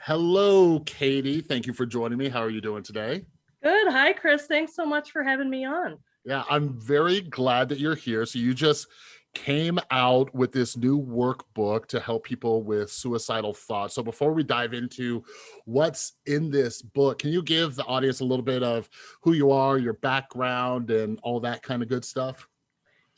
Hello, Katie. Thank you for joining me. How are you doing today? Good. Hi, Chris. Thanks so much for having me on. Yeah, I'm very glad that you're here. So you just came out with this new workbook to help people with suicidal thoughts. So before we dive into what's in this book, can you give the audience a little bit of who you are, your background, and all that kind of good stuff?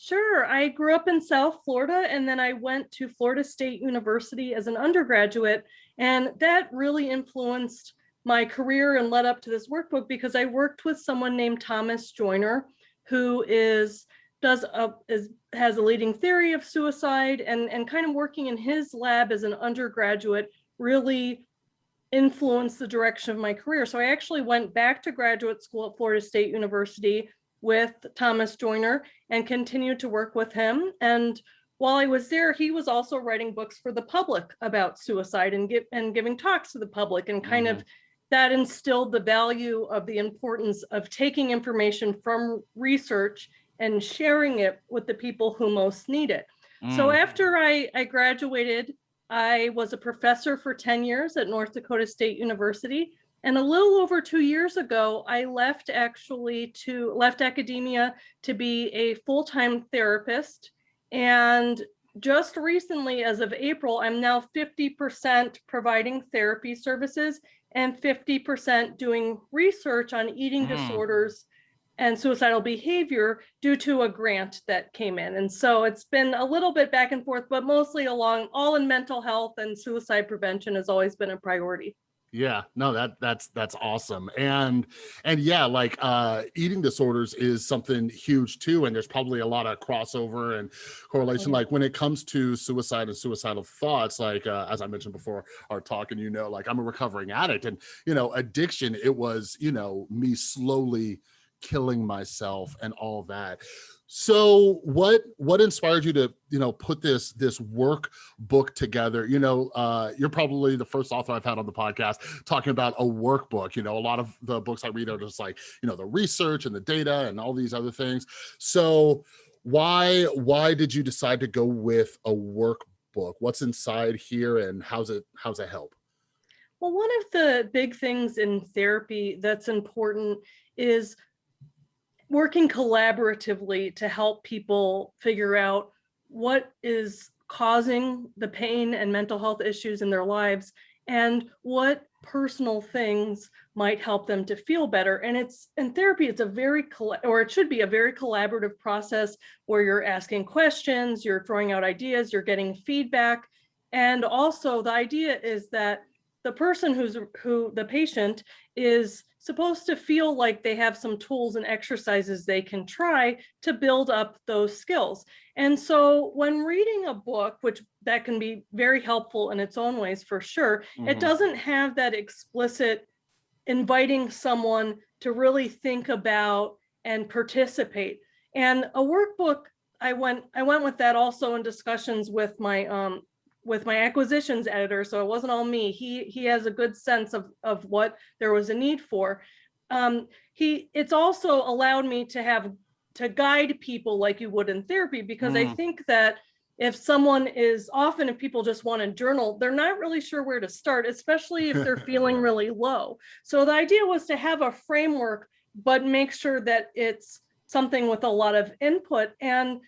Sure. I grew up in South Florida and then I went to Florida State University as an undergraduate. And that really influenced my career and led up to this workbook because I worked with someone named Thomas Joiner, who is does a, is has a leading theory of suicide and and kind of working in his lab as an undergraduate really influenced the direction of my career. So I actually went back to graduate school at Florida State University with Thomas Joiner and continued to work with him. And while I was there, he was also writing books for the public about suicide and, give, and giving talks to the public and kind mm -hmm. of mm-hmm. that instilled the value of the importance of taking information from research and sharing it with the people who most need it. Mm. So after I, I graduated, I was a professor for 10 years at North Dakota State University. And a little over two years ago, I left actually to left academia to be a full-time therapist. And just recently, as of April, I'm now 50% providing therapy services and 50% doing research on eating mm. disorders and suicidal behavior due to a grant that came in. And so it's been a little bit back and forth, but mostly along all in mental health and suicide prevention has always been a priority. Yeah, no, that that's that's awesome. And and yeah, like uh eating disorders is something huge too. And there's probably a lot of crossover and correlation. Mm -hmm. Like when it comes to suicide and suicidal thoughts, like uh, as I mentioned before our talk, and you know, like I'm a recovering addict and you know, addiction, it was, you know, me slowly killing myself and all that so what what inspired you to you know put this this work book together? You know uh you're probably the first author i've had on the podcast talking about a workbook. You know a lot of the books i read are just like you know the research and the data and all these other things. So why why did you decide to go with a workbook? What's inside here and how's it how's it help? Well one of the big things in therapy that's important is working collaboratively to help people figure out what is causing the pain and mental health issues in their lives and what personal things might help them to feel better. And it's in therapy it's a very or it should be a very collaborative process where you're asking questions you're throwing out ideas you're getting feedback. And also the idea is that the person who's who the patient is supposed to feel like they have some tools and exercises they can try to build up those skills. And so when reading a book, which that can be very helpful in its own ways for sure, mm -hmm. it mm-hmm. doesn't have that explicit inviting someone to really think about and participate. And a workbook, I went I went with that also in discussions with my um, with my acquisitions editor, so it wasn't all me. He he has a good sense of of what there was a need for. Um, he it's also allowed me to have to guide people like you would in therapy because mm. I think that if someone is often if people just want to journal, they're not really sure where to start, especially if they're feeling really low. So the idea was to have a framework, but make sure that it's something with a lot of input and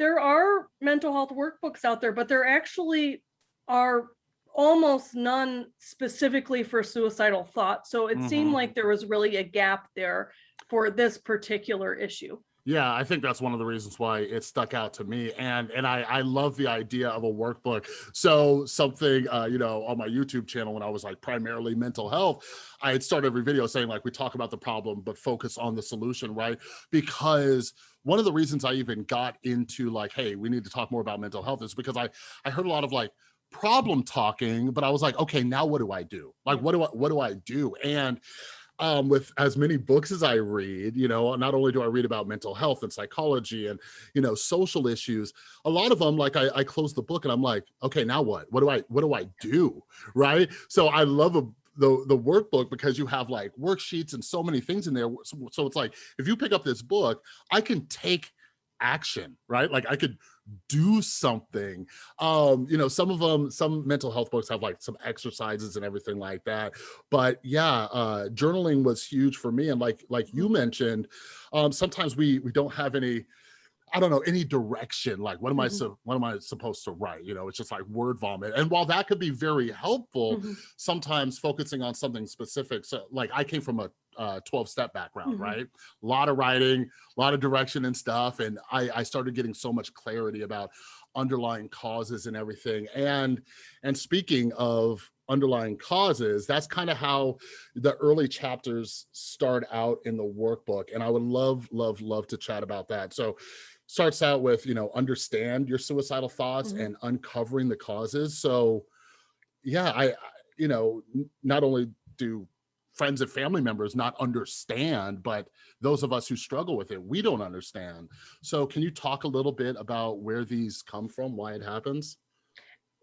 there are mental health workbooks out there, but there actually are almost none specifically for suicidal thought. So it mm -hmm. seemed mm-hmm. like there was really a gap there for this particular issue. Yeah, I think that's one of the reasons why it stuck out to me. And and I, I love the idea of a workbook. So something, uh, you know, on my YouTube channel when I was like primarily mental health, I had started every video saying like, we talk about the problem, but focus on the solution, right? Because one of the reasons I even got into like, hey, we need to talk more about mental health is because I, I heard a lot of like, problem talking but i was like okay now what do i do like what do i what do i do and um, with as many books as I read, you know, not only do I read about mental health and psychology and, you know, social issues, a lot of them, like I, I close the book and I'm like, okay, now what? What do I, what do I do? Right. So I love a, the, the workbook because you have like worksheets and so many things in there. So, so it's like, if you pick up this book, I can take action, right? Like I could do something. Um, you know, some of them, some mental health books have like some exercises and everything like that. But yeah, uh, journaling was huge for me. And like like you mentioned, um, sometimes we we don't have any I don't know, any direction, like what am I Mhm. so what am I supposed to write? You know, it's just like word vomit. And while that could be very helpful, Mhm. sometimes focusing on something specific. So like I came from a uh, 12 step background, Mhm. right? A lot of writing, a lot of direction and stuff. And I, I started getting so much clarity about underlying causes and everything. And, and speaking of underlying causes, that's kind of how the early chapters start out in the workbook. And I would love, love, love to chat about that. So starts out with, you know, understand your suicidal thoughts Mhm. and uncovering the causes. So yeah, I- you know, not only do friends and family members not understand, but those of us who struggle with it, we don't understand. So can you talk a little bit about where these come from, why it happens?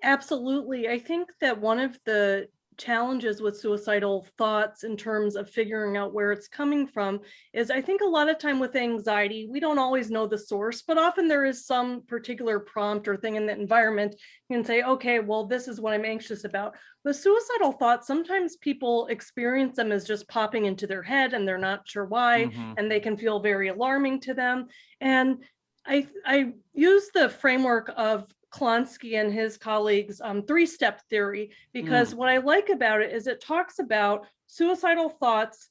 Absolutely. I think that one of the challenges with suicidal thoughts in terms of figuring out where it's coming from is I think a lot of time with anxiety, we don't always know the source, but often there is some particular prompt or thing in the environment. You can say, okay, well, this is what I'm anxious about. With suicidal thoughts, sometimes people experience them as just popping into their head and they're not sure why, Mhm. and they can feel very alarming to them. And I, I use the framework of Klonsky and his colleagues' um, three-step theory because what I like about it is it talks about suicidal thoughts.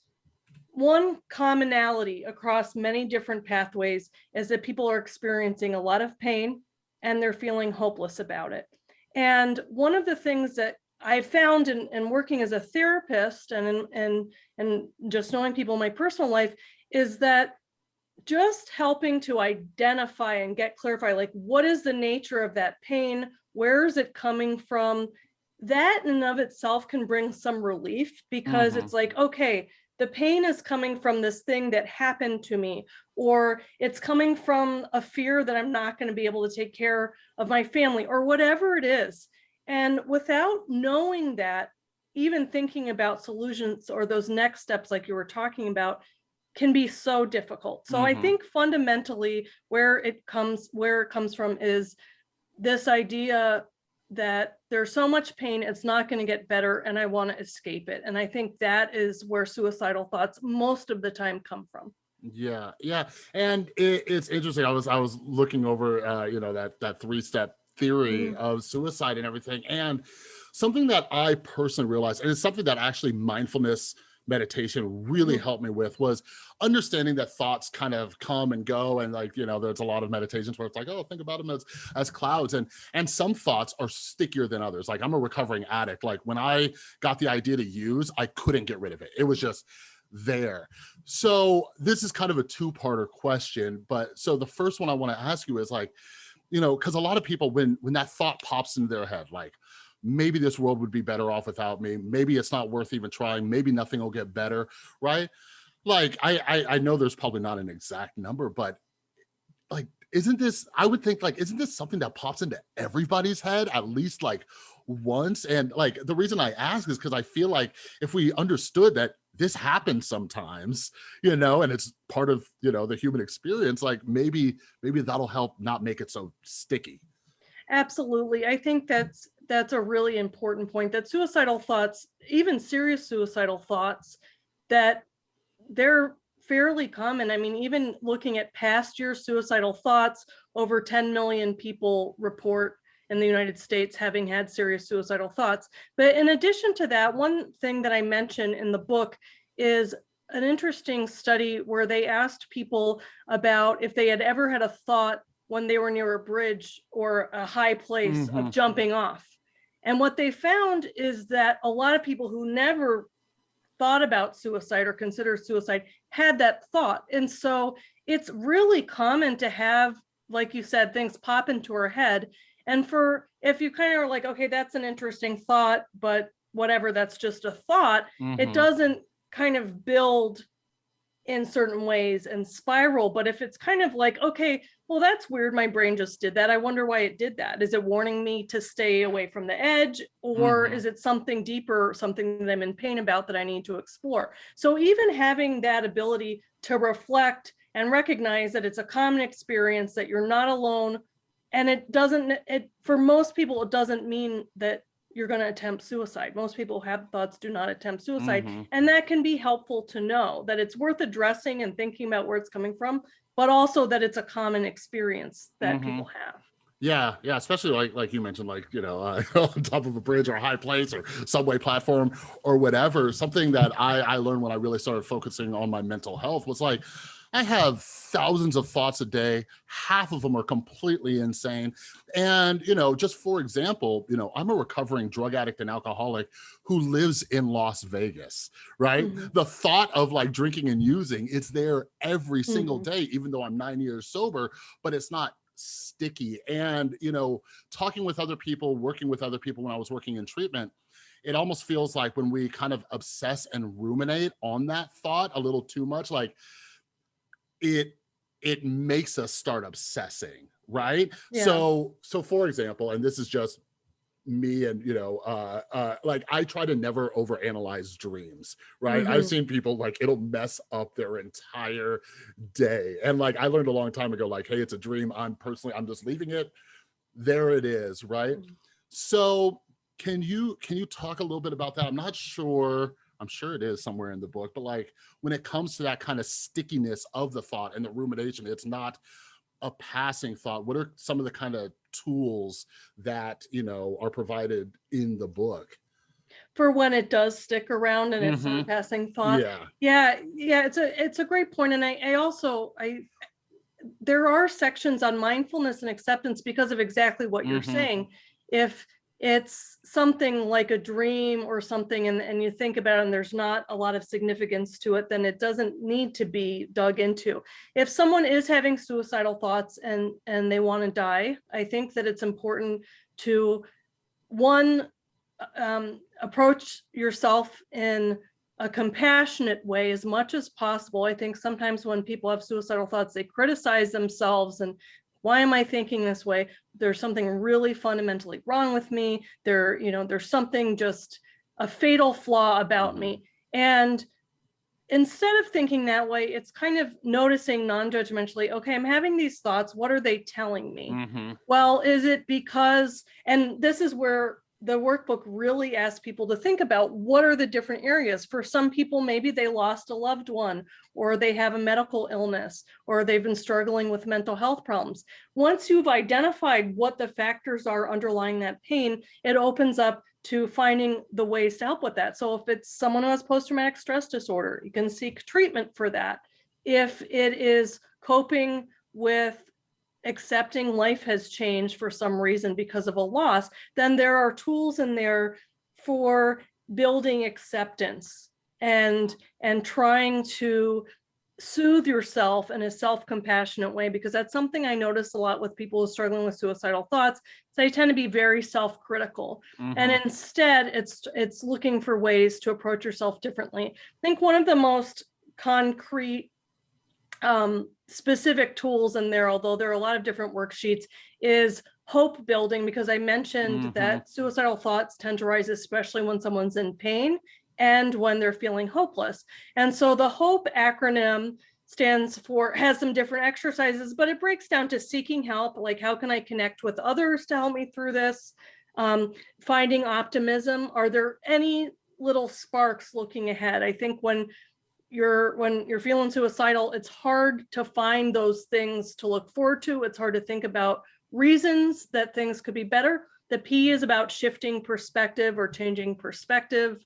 One commonality across many different pathways is that people are experiencing a lot of pain and they're feeling hopeless about it. And one of the things that I found in, in working as a therapist and in, and and just knowing people in my personal life is that just helping to identify and get clarified, like what is the nature of that pain? Where is it coming from? That in and of itself can bring some relief because Mhm. it's like, okay, the pain is coming from this thing that happened to me, or it's coming from a fear that I'm not going to be able to take care of my family, or whatever it is. And without knowing that, even thinking about solutions or those next steps, like you were talking about, can be so difficult. So I Mhm. think fundamentally where it comes where it comes from is this idea that there's so much pain, it's not going to get better and I want to escape it. And I think that is where suicidal thoughts most of the time come from. Yeah, yeah, and it, it's interesting. I was I was looking over, uh, you know, that that three step theory Mhm. of suicide and everything, and something that I personally realized, and it's something that actually mindfulness meditation really Mhm. helped me with was understanding that thoughts kind of come and go and like you know there's a lot of meditations where it's like oh think about them as as clouds and and some thoughts are stickier than others. Like i'm a recovering addict. Like when i got the idea to use i couldn't get rid of it. It was just there. So this is kind of a two-parter question but so the first one i want to ask you is like you know because a lot of people when when that thought pops into their head like maybe this world would be better off without me. Maybe it's not worth even trying. Maybe nothing will get better right? Like I, I i know there's probably not an exact number but like isn't this i would think like isn't this something that pops into everybody's head at least like once? And like the reason i ask is because i feel like if we understood that this happens sometimes you know and it's part of you know the human experience like maybe maybe that'll help not make it so sticky. Absolutely. I think that's that's a really important point that suicidal thoughts, even serious suicidal thoughts, that they're fairly common. I mean, even looking at past year suicidal thoughts, over 10 million people report in the United States having had serious suicidal thoughts. But in addition to that, one thing that I mention in the book is an interesting study where they asked people about if they had ever had a thought when they were near a bridge or a high place Mhm. of jumping off. And what they found is that a lot of people who never thought about suicide or considered suicide had that thought. And so it's really common to have, like you said, things pop into our head. And for if you kind of are like, okay, that's an interesting thought, but whatever, that's just a thought, it Mhm. doesn't kind of build in certain ways and spiral. But if it's kind of like, okay, well, that's weird. My brain just did that. I wonder why it did that. Is it warning me to stay away from the edge? Or Mhm. is it something deeper, something that I'm in pain about that I need to explore? So even having that ability to reflect and recognize that it's a common experience, that you're not alone. And it doesn't, it, for most people, it doesn't mean that you're going to attempt suicide. Most people who have thoughts do not attempt suicide. Mhm. And that can be helpful to know that it's worth addressing and thinking about where it's coming from, but also that it's a common experience that Mhm. people have. Yeah, yeah, especially like like you mentioned, like you know, uh, on top of a bridge or a high place or subway platform or whatever. Something that I I learned when I really started focusing on my mental health was like, I have thousands of thoughts a day. Half of them are completely insane. And you know, just for example, you know, I'm a recovering drug addict and alcoholic who lives in Las Vegas, right? Mhm. The thought of like drinking and using, it's there every single Mhm. day, even though I'm nine years sober, but it's not sticky and you know talking with other people working with other people when i was working in treatment it almost feels like when we kind of obsess and ruminate on that thought a little too much like it it makes us start obsessing right? Yeah. so so for example and this is just me and you know uh uh like i try to never overanalyze dreams right? I've Mhm. seen people like it'll mess up their entire day. And like i learned a long time ago like hey it's a dream. I'm personally i'm just leaving it. There it is right? Mhm. so can you can you talk a little bit about that? I'm not sure i'm sure it is somewhere in the book but like when it comes to that kind of stickiness of the thought and the rumination it's not a passing thought what are some of the kind of tools that you know are provided in the book For when it does stick around and it's a Mhm. passing thought. yeah Yeah, yeah, it's a it's a great point, and I I also I there are sections on mindfulness and acceptance because of exactly what you're Mhm. saying. If it's something like a dream or something and, and you think about it and there's not a lot of significance to it, then it doesn't need to be dug into. If someone is having suicidal thoughts and and they want to die, I think that it's important to one um, approach yourself in a compassionate way as much as possible. I think sometimes when people have suicidal thoughts, they criticize themselves and why am I thinking this way? There's something really fundamentally wrong with me. There, you know, there's something just a fatal flaw about Mhm. me. And instead of thinking that way, it's kind of noticing non-judgmentally, okay, I'm having these thoughts. What are they telling me? Mhm. Well, is it because, and this is where the workbook really asks people to think about what are the different areas. For some people, maybe they lost a loved one, or they have a medical illness, or they've been struggling with mental health problems. Once you've identified what the factors are underlying that pain, it opens up to finding the ways to help with that. So if it's someone who has post-traumatic stress disorder, you can seek treatment for that. If it is coping with accepting life has changed for some reason because of a loss, then there are tools in there for building acceptance and and trying to soothe yourself in a self-compassionate way because that's something I notice a lot with people who are struggling with suicidal thoughts. They tend to be very self-critical. And Mhm. instead it's it's looking for ways to approach yourself differently. I think one of the most concrete um, specific tools in there, although there are a lot of different worksheets, is hope building because I mentioned Mhm. that suicidal thoughts tend to rise, especially when someone's in pain and when they're feeling hopeless. And so the HOPE acronym stands for, has some different exercises, but it breaks down to seeking help, like how can I connect with others to help me through this? Um, finding optimism. Are there any little sparks looking ahead? I think when you're when you're feeling suicidal, it's hard to find those things to look forward to. It's hard to think about reasons that things could be better. The P is about shifting perspective or changing perspective.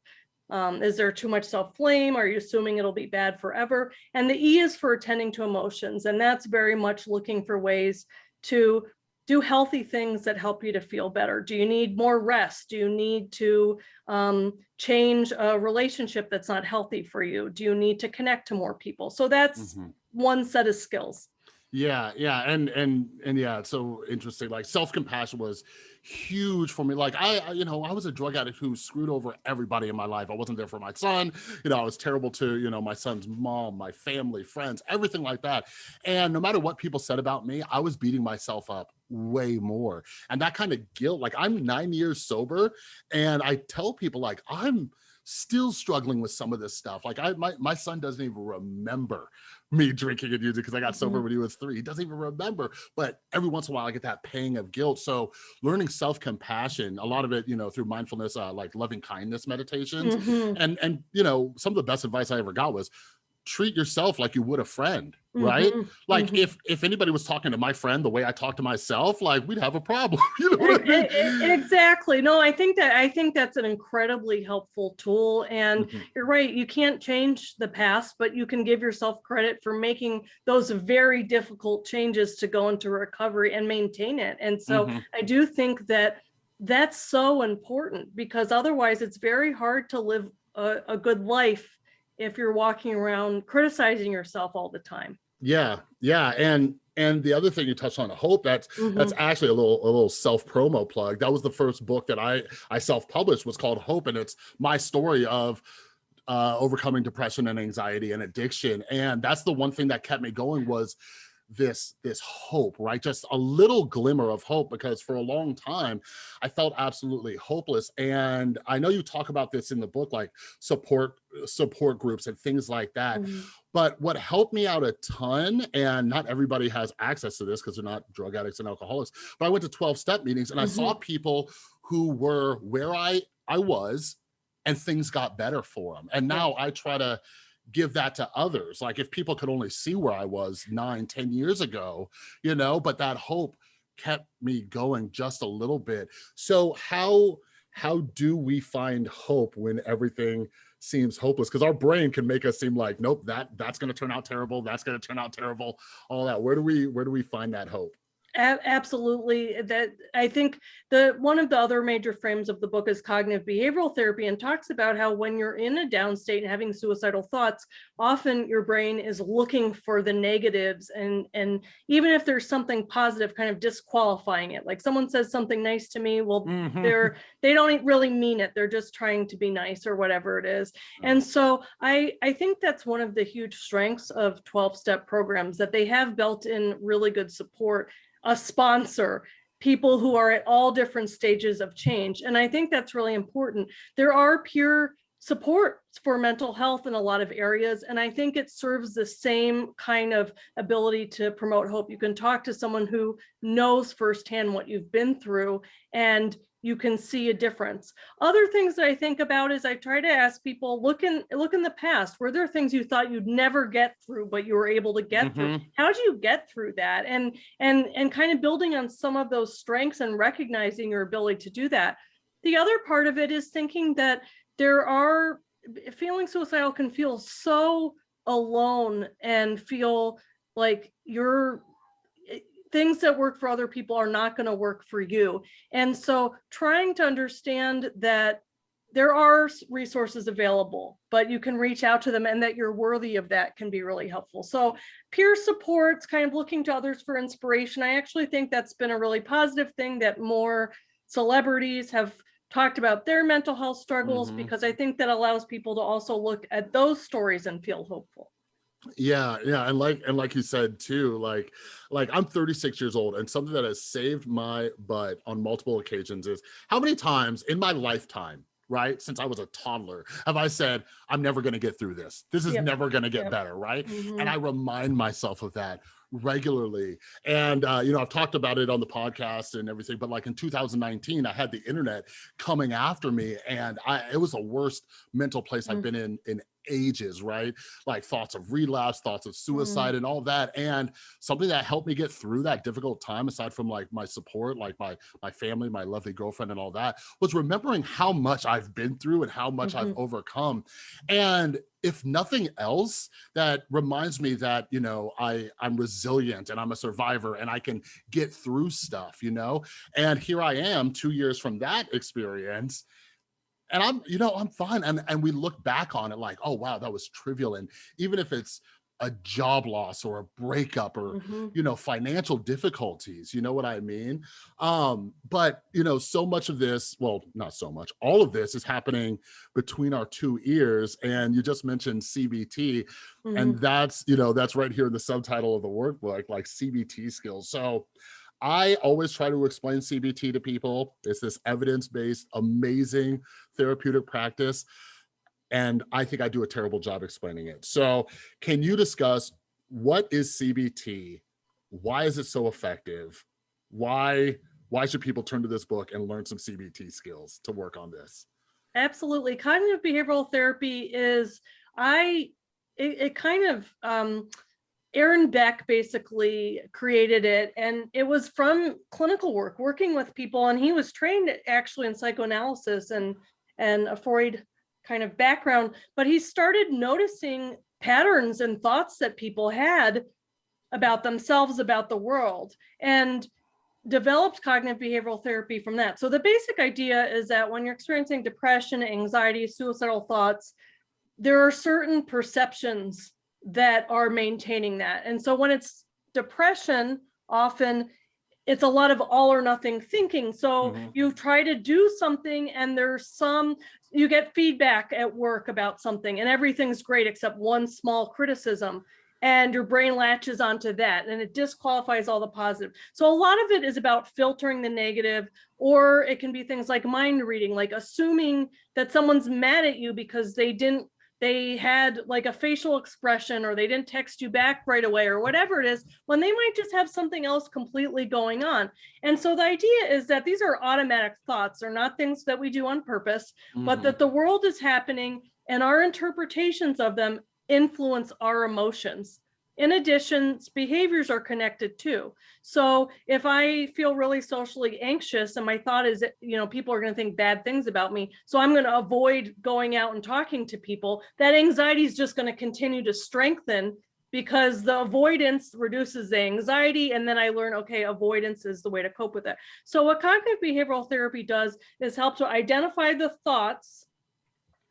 Um, is there too much self-blame? Are you assuming it'll be bad forever? And the E is for attending to emotions. And that's very much looking for ways to do healthy things that help you to feel better. Do you need more rest? Do you need to um, change a relationship that's not healthy for you? Do you need to connect to more people? So that's Mhm. one set of skills. Yeah, yeah, and and and yeah, it's so interesting. Like self-compassion was huge for me. Like I, you know, I was a drug addict who screwed over everybody in my life. I wasn't there for my son. You know, I was terrible to, you know, my son's mom, my family, friends, everything like that. And no matter what people said about me, I was beating myself up way more. And that kind of guilt, like I'm nine years sober, and I tell people like I'm still struggling with some of this stuff. Like I, my, my son doesn't even remember me drinking and using because I got sober Mhm. when he was three. He doesn't even remember, but every once in a while I get that pang of guilt. So learning self-compassion, a lot of it, you know, through mindfulness, uh, like loving kindness meditations. Mhm, And, and, you know, some of the best advice I ever got was treat yourself like you would a friend, right? mhm, Like mhm. if, if anybody was talking to my friend the way I talk to myself, like we'd have a problem. you know what I mean? Exactly. No, I think that I think that's an incredibly helpful tool. And Mhm. you're right, you can't change the past, but you can give yourself credit for making those very difficult changes to go into recovery and maintain it. And so Mhm. I do think that that's so important because otherwise it's very hard to live a, a good life if you're walking around criticizing yourself all the time. Yeah, yeah, and and the other thing you touched on, hope. That's Mhm. that's actually a little a little self promo plug. That was the first book that I I self published was called Hope, and it's my story of uh, overcoming depression and anxiety and addiction. And that's the one thing that kept me going was this this hope right? Just a little glimmer of hope because for a long time i felt absolutely hopeless. And i know you talk about this in the book like support support groups and things like that. Mhm. but what helped me out a ton, and not everybody has access to this because they're not drug addicts and alcoholics, but I went to 12 step meetings and I saw people who were where I, I was and things got better for them. And now I try to give that to others. Like if people could only see where I was nine, ten years ago, you know, but that hope kept me going just a little bit. So how, how do we find hope when everything seems hopeless because our brain can make us seem like nope that that's going to turn out terrible that's going to turn out terrible all that where do we where do we find that hope absolutely that i think the one of the other major frames of the book is cognitive behavioral therapy and talks about how when you're in a down state and having suicidal thoughts often your brain is looking for the negatives and and even if there's something positive kind of disqualifying it like someone says something nice to me well Mm-hmm. they're they don't really mean it they're just trying to be nice or whatever it is and so i i think that's one of the huge strengths of 12 step programs that they have built in really good support a sponsor people who are at all different stages of change. And i think that's really important. There are peer support for mental health in a lot of areas and i think it serves the same kind of ability to promote hope. You can talk to someone who knows firsthand what you've been through and you can see a difference. Other things that I think about is I try to ask people, look in look in the past, were there things you thought you'd never get through, but you were able to get through? Mhm. How do you get through that? And and and kind of building on some of those strengths and recognizing your ability to do that. The other part of it is thinking that there are feeling suicidal can feel so alone and feel like you're things that work for other people are not going to work for you. And so trying to understand that there are resources available, but you can reach out to them and that you're worthy of that can be really helpful. So peer supports, kind of looking to others for inspiration. I actually think that's been a really positive thing that more celebrities have talked about their mental health struggles Mhm. because I think that allows people to also look at those stories and feel hopeful. Yeah yeah and like and like you said too like like i'm 36 years old and something that has saved my butt on multiple occasions is how many times in my lifetime right since i was a toddler have i said i'm never going to get through this this is Yep. never going to get Yep. better right Mhm. and I remind myself of that regularly. And uh, you know, I've talked about it on the podcast and everything, but like in 2019, I had the internet coming after me, and I it was the worst mental place I've Mm. been in in ages, right? Like thoughts of relapse, thoughts of mm. suicide, and all that. And something that helped me get through that difficult time, aside from like my support, like my my family, my lovely girlfriend, and all that, was remembering how much I've been through and how much I've mm-hmm. overcome. And if nothing else, that reminds me that you know I I'm resilient and I'm a survivor and I can get through stuff, you know. And here I am, two years from that experience, and I'm you know I'm fine. And and we look back on it like, oh wow, that was trivial. And even if it's a job loss or a breakup or Mhm. you know financial difficulties you know what i mean um but you know so much of this well not so much all of this is happening between our two ears and you just mentioned cbt Mhm. and that's you know that's right here in the subtitle of the workbook like cbt skills so i always try to explain cbt to people it's this evidence-based amazing therapeutic practice and I think I do a terrible job explaining it. So can you discuss what is CBT? Why is it so effective? Why, why should people turn to this book and learn some CBT skills to work on this? Absolutely. Cognitive behavioral therapy is, I, it, it kind of, um, Aaron Beck basically created it and it was from clinical work, working with people. And he was trained actually in psychoanalysis and, and a Freud kind of background, but he started noticing patterns and thoughts that people had about themselves, about the world. And developed cognitive behavioral therapy from that. So the basic idea is that when you're experiencing depression, anxiety, suicidal thoughts, there are certain perceptions that are maintaining that. And so when it's depression, often it's a lot of all or nothing thinking. So Mhm. you try to do something and there's some, you get feedback at work about something and everything's great except one small criticism and your brain latches onto that and it disqualifies all the positive. So a lot of it is about filtering the negative, or it can be things like mind reading, like assuming that someone's mad at you because they didn't, they had like a facial expression or they didn't text you back right away or whatever it is, when they might just have something else completely going on. And so the idea is that these are automatic thoughts. They're not things that we do on purpose, but Mhm. that the world is happening and our interpretations of them influence our emotions. In addition, behaviors are connected too. So if I feel really socially anxious and my thought is, that, you know, people are going to think bad things about me, so I'm going to avoid going out and talking to people, that anxiety is just going to continue to strengthen because the avoidance reduces the anxiety and then I learn, okay, avoidance is the way to cope with it. So what cognitive behavioral therapy does is help to identify the thoughts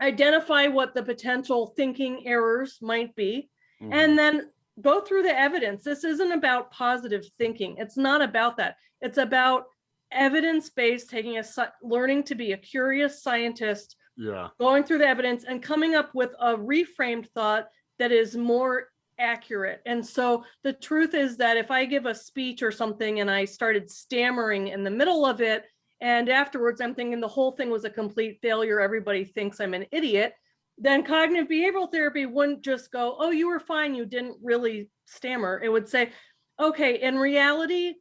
identify what the potential thinking errors might be, Mhm. and then go through the evidence. This isn't about positive thinking. It's not about that. It's about evidence-based, taking a, learning to be a curious scientist, yeah. going through the evidence and coming up with a reframed thought that is more accurate. And so the truth is that if I give a speech or something and I started stammering in the middle of it, and afterwards I'm thinking the whole thing was a complete failure, everybody thinks I'm an idiot, then cognitive behavioral therapy wouldn't just go, oh, you were fine, you didn't really stammer. It would say, okay, in reality,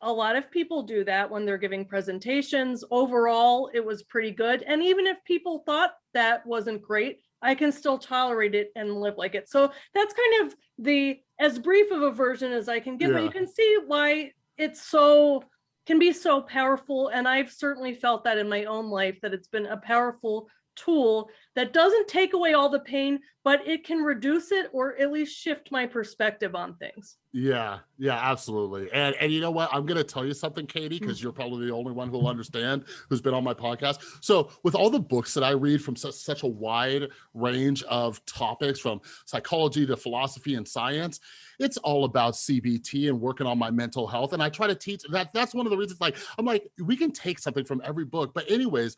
a lot of people do that when they're giving presentations. Overall, it was pretty good. And even if people thought that wasn't great, I can still tolerate it and live like it. So that's kind of the as brief of a version as I can give, but you can see why it's so can be so powerful. And I've certainly felt that in my own life that it's been a powerful tool that doesn't take away all the pain, but it can reduce it or at least shift my perspective on things. Yeah, yeah, absolutely. And and you know what? I'm gonna tell you something, Katie, Hmm. because you're probably the only one who'll understand who's been on my podcast. So with all the books that I read from such, such a wide range of topics, from psychology to philosophy and science, it's all about CBT and working on my mental health. And I try to teach that. That's one of the reasons. Like I'm like, we can take something from every book. But anyways,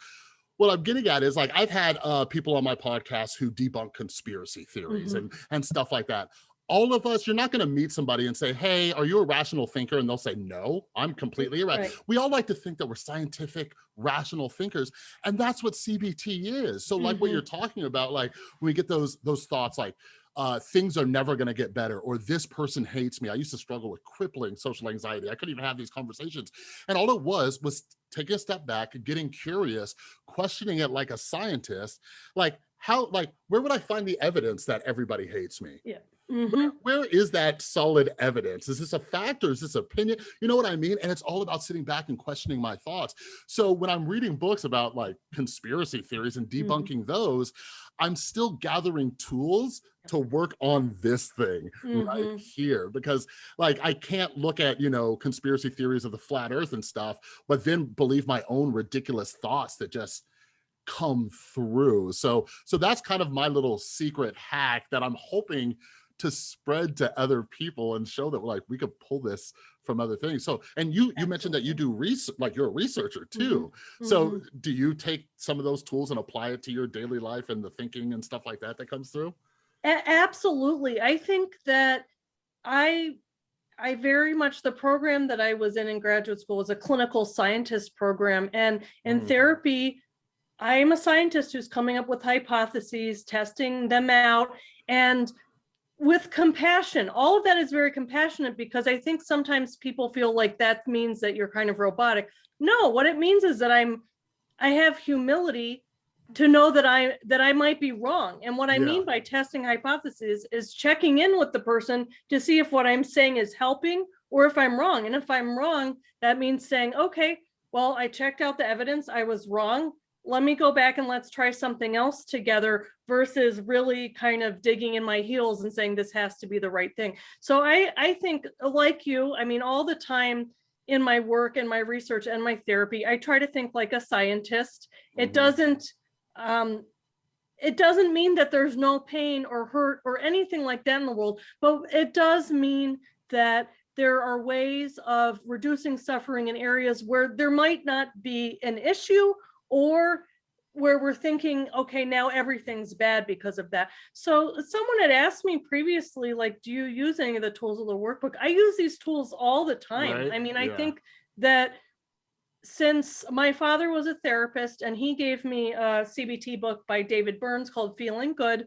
what I'm getting at is like I've had uh, people on my podcast who debunk conspiracy theories Mhm. and and stuff like that all of us, you're not going to meet somebody and say, Hey, are you a rational thinker? And they'll say, No, I'm completely irrational. Right. We all like to think that we're scientific, rational thinkers. And that's what CBT is. So, like what Mhm. you're talking about, like when we get those those thoughts like, uh, things are never going to get better, or this person hates me. I used to struggle with crippling social anxiety. I couldn't even have these conversations. And all it was was taking a step back, getting curious, questioning it like a scientist. Like, how, like, where would I find the evidence that everybody hates me? Mhm. where, where is that solid evidence? Is this a fact or is this opinion? You know what I mean? And it's all about sitting back and questioning my thoughts. So when I'm reading books about like conspiracy theories and Mhm. debunking those, I'm still gathering tools to work on this thing right Mhm. here because like I can't look at, you know, conspiracy theories of the flat earth and stuff, but then believe my own ridiculous thoughts that just come through. So so that's kind of my little secret hack that I'm hoping to spread to other people and show that like we could pull this from other things. So and you you mentioned that you do research like you're a researcher too. So Mhm. do you take some of those tools and apply it to your daily life and the thinking and stuff like that that comes through? A- absolutely. I think that I I very much the program that I was in in graduate school was a clinical scientist program and in Mm. therapy I'm a scientist who's coming up with hypotheses, testing them out, and with compassion. All of that is very compassionate because I think sometimes people feel like that means that you're kind of robotic. No, what it means is that I'm, I have humility to know that I that I might be wrong. And what I Yeah. mean by testing hypotheses is checking in with the person to see if what I'm saying is helping or if I'm wrong. And if I'm wrong, that means saying, okay, well, I checked out the evidence. I was wrong. Let me go back and let's try something else together versus really kind of digging in my heels and saying this has to be the right thing. So I, I think like you, I mean, all the time in my work and my research and my therapy, I try to think like a scientist. It Mhm. doesn't, um, it doesn't mean that there's no pain or hurt or anything like that in the world, but it does mean that there are ways of reducing suffering in areas where there might not be an issue or where we're thinking, okay, now everything's bad because of that. So someone had asked me previously, like, do you use any of the tools of the workbook? I use these tools all the time. Right, I mean, I yeah. think that since my father was a therapist and he gave me a CBT book by David Burns called Feeling Good,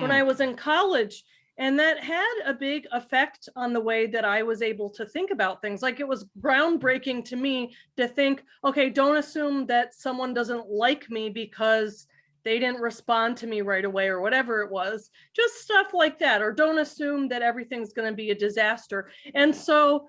when I Mm, was in college. And that had a big effect on the way that I was able to think about things. Like it was groundbreaking to me to think, okay, don't assume that someone doesn't like me because they didn't respond to me right away or whatever it was. Just stuff like that. Or don't assume that everything's going to be a disaster. And so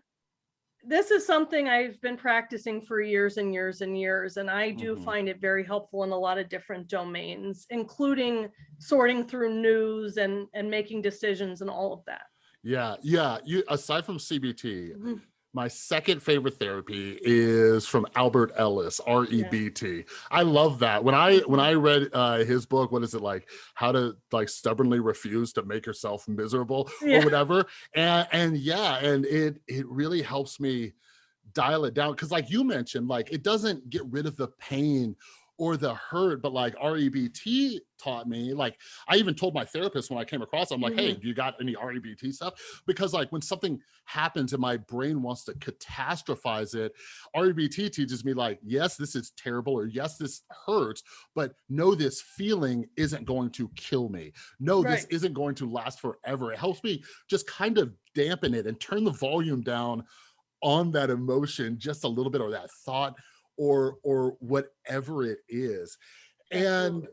this is something I've been practicing for years and years and years, and I do Mhm. find it very helpful in a lot of different domains, including sorting through news and and making decisions and all of that. yeah, yeah. You aside from CBT, Mhm. My second favorite therapy is from Albert Ellis, R-E-B-T. I love that. When I when I read uh his book, what is it like? How to like stubbornly refuse to make yourself miserable or whatever. And and yeah, and it it really helps me dial it down because like you mentioned, like it doesn't get rid of the pain or the hurt, but like REBT taught me, like I even told my therapist when I came across, I'm like, hey, mm-hmm. do you got any REBT stuff? Because like when something happens and my brain wants to catastrophize it, REBT teaches me like, yes, this is terrible, or yes, this hurts, but no, this feeling isn't going to kill me. No, this isn't going to last forever. It helps me just kind of dampen it and turn the volume down on that emotion just a little bit or that thought or or whatever it is and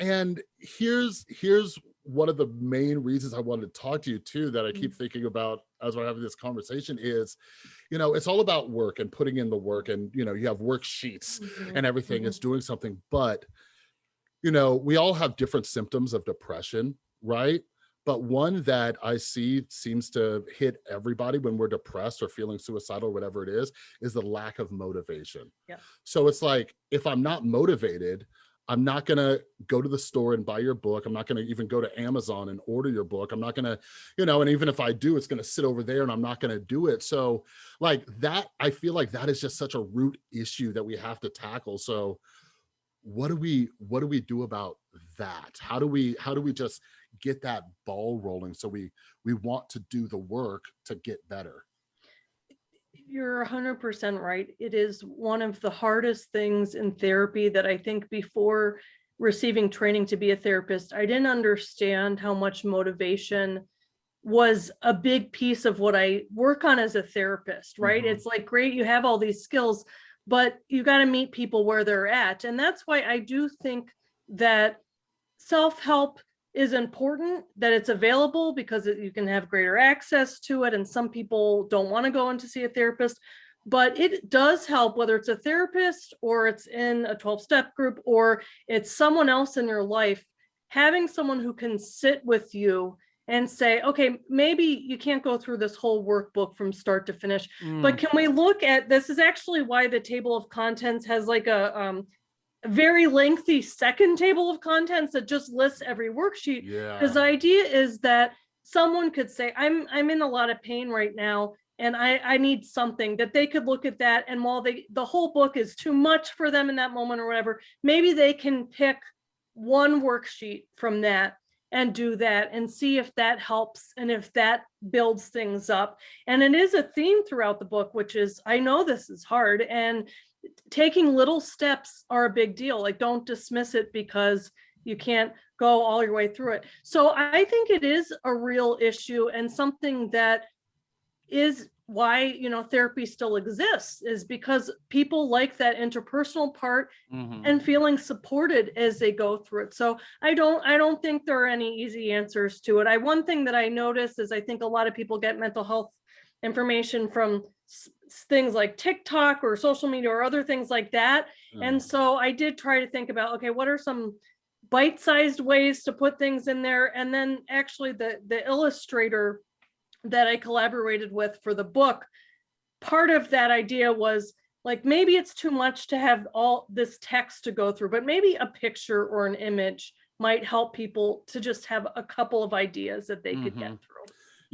and here's here's one of the main reasons i wanted to talk to you too that i Mm. keep thinking about as we're having this conversation is you know it's all about work and putting in the work and you know you have worksheets Mhm. and everything Mhm. it's doing something but you know we all have different symptoms of depression right but one that i see seems to hit everybody when we're depressed or feeling suicidal or whatever it is is the lack of motivation. Yeah. so it's like if i'm not motivated i'm not going to go to the store and buy your book. I'm not going to even go to amazon and order your book. I'm not going to you know and even if i do it's going to sit over there and i'm not going to do it. So like that i feel like that is just such a root issue that we have to tackle. So what do we what do we do about that? How do we how do we just get that ball rolling so we we want to do the work to get better You're 100% right. It is one of the hardest things in therapy that I think before receiving training to be a therapist, I didn't understand how much motivation was a big piece of what I work on as a therapist, right? Mhm. It's like, great, you have all these skills, but you got to meet people where they're at. And that's why I do think that self-help is important that it's available because you can have greater access to it and some people don't want to go in to see a therapist but it does help whether it's a therapist or it's in a 12 step group or it's someone else in your life having someone who can sit with you and say okay maybe you can't go through this whole workbook from start to finish but can we look at this is actually why the table of contents has like a um very lengthy second table of contents that just lists every worksheet. Yeah. Because the idea is that someone could say i'm i'm in a lot of pain right now and i i need something that they could look at that and while they the whole book is too much for them in that moment or whatever maybe they can pick one worksheet from that and do that and see if that helps and if that builds things up. And it is a theme throughout the book which is i know this is hard and taking little steps are a big deal. Like, don't dismiss it because you can't go all your way through it. So I think it is a real issue and something that is why, you know, therapy still exists is because people like that interpersonal part Mhm. and feeling supported as they go through it. So I don't, I don't think there are any easy answers to it. I, one thing that I noticed is I think a lot of people get mental health information from things like TikTok or social media or other things like that. Mm. And so I did try to think about, okay, what are some bite-sized ways to put things in there? And then actually the, the illustrator that I collaborated with for the book, part of that idea was like, maybe it's too much to have all this text to go through, but maybe a picture or an image might help people to just have a couple of ideas that they could get Mhm. through.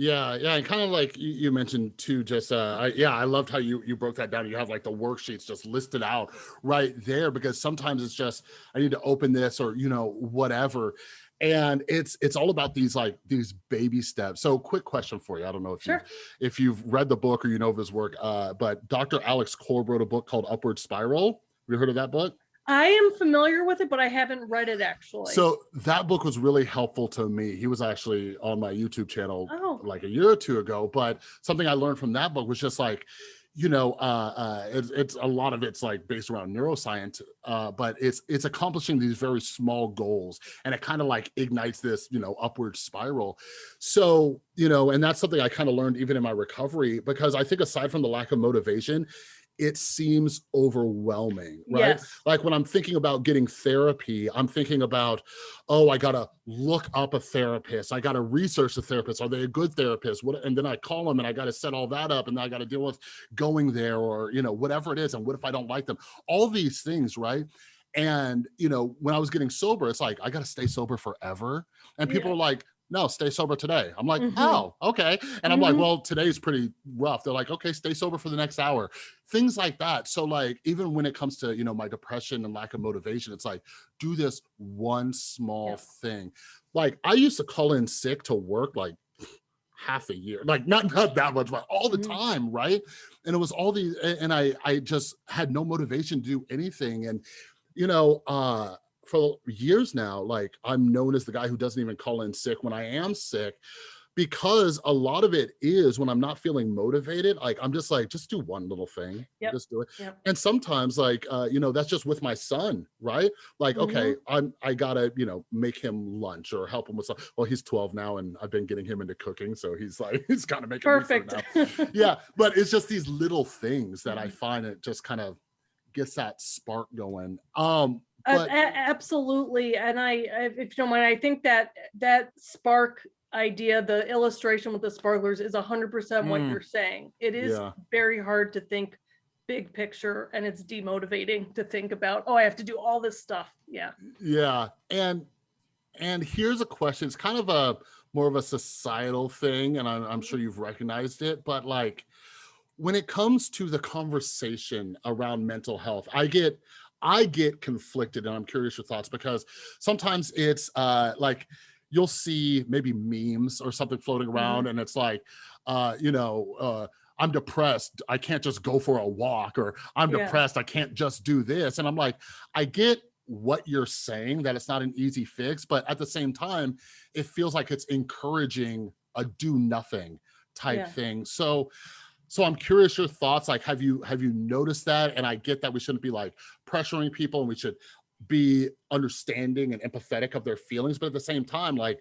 Yeah, yeah, and kind of like you, mentioned too, just uh, I, yeah, I loved how you you broke that down. You have like the worksheets just listed out right there because sometimes it's just I need to open this or you know whatever, and it's it's all about these like these baby steps. So, quick question for you. I don't know if Sure. you if you've read the book or you know of his work, uh, but Dr. Alex Korb wrote a book called Upward Spiral. Have you heard of that book? I am familiar with it, but I haven't read it actually. So that book was really helpful to me. He was actually on my YouTube channel Oh. like a year or two ago, but something I learned from that book was just like, you know, uh, uh, it's, it's a lot of it's like based around neuroscience, uh, but it's it's accomplishing these very small goals, and it kind of like ignites this, you know, upward spiral. So you know, and that's something I kind of learned even in my recovery because I think aside from the lack of motivation, it seems overwhelming, right? Yes. like when I'm thinking about getting therapy, I'm thinking about, oh, I gotta look up a therapist. I gotta research the therapist. Are they a good therapist? What? And then I call them and I gotta set all that up, and then I gotta deal with going there or you know whatever it is. And what if I don't like them? All these things, right? And you know, when I was getting sober, it's like I gotta stay sober forever. And people Yeah. are like, no, stay sober today. I'm like, Mhm. oh, okay. And I'm like, Mhm. well, today's pretty rough. They're like, okay, stay sober for the next hour. Things like that. So like, even when it comes to, you know, my depression and lack of motivation, it's like, do this one small Yeah. thing. Like I used to call in sick to work like half a year, like not, not that much, but all the Mhm. time. Right. And it was all these, and I, I just had no motivation to do anything. And, you know, uh, for years now, like I'm known as the guy who doesn't even call in sick when I am sick because a lot of it is when I'm not feeling motivated, like I'm just like, just do one little thing, Yep, just do it. yep. And sometimes like, uh, you know, that's just with my son, right? Like, okay, Mm-hmm. I'm, I gotta, you know, make him lunch or help him with something. Well, he's 12 now and I've been getting him into cooking. So he's like, he's kind of making Perfect. yeah, but it's just these little things that I find it just kind of gets that spark going. Um, but a- absolutely. And I, if you don't mind, I think that that spark idea, the illustration with the sparklers is a hundred percent what Mm. you're saying. It is Yeah. very hard to think big picture and it's demotivating to think about, oh, I have to do all this stuff. Yeah. Yeah, and and here's a question. It's kind of a more of a societal thing, and I'm, I'm sure you've recognized it. But like, when it comes to the conversation around mental health, I get I get conflicted, and I'm curious your thoughts because sometimes it's uh, like you'll see maybe memes or something floating around, and it's like, uh, you know. Uh, I'm depressed. I can't just go for a walk, or I'm Yeah. depressed. I can't just do this. And I'm like, I get what you're saying that it's not an easy fix but at the same time it feels like it's encouraging a do nothing type Yeah. thing so so i'm curious your thoughts like have you have you noticed that and i get that we shouldn't be like pressuring people and we should be understanding and empathetic of their feelings but at the same time like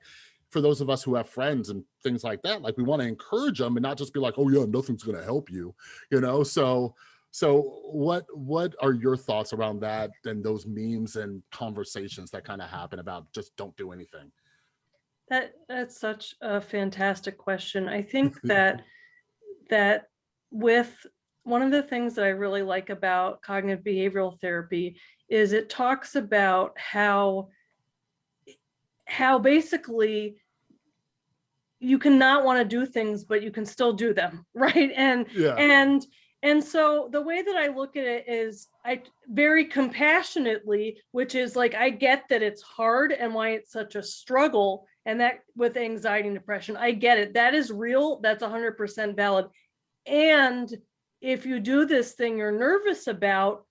for those of us who have friends and things like that like we want to encourage them and not just be like oh yeah nothing's going to help you you know so so what what are your thoughts around that and those memes and conversations that kind of happen about just don't do anything? That that's such a fantastic question. I think that that with one of the things that I really like about cognitive behavioral therapy is it talks about how how basically you cannot want to do things but you can still do them right and Yeah. and and so the way that I look at it is I very compassionately, which is like I get that it's hard and why it's such a struggle and that with anxiety and depression, I get it. That is real. That's 100% valid. And if you do this thing you're nervous about,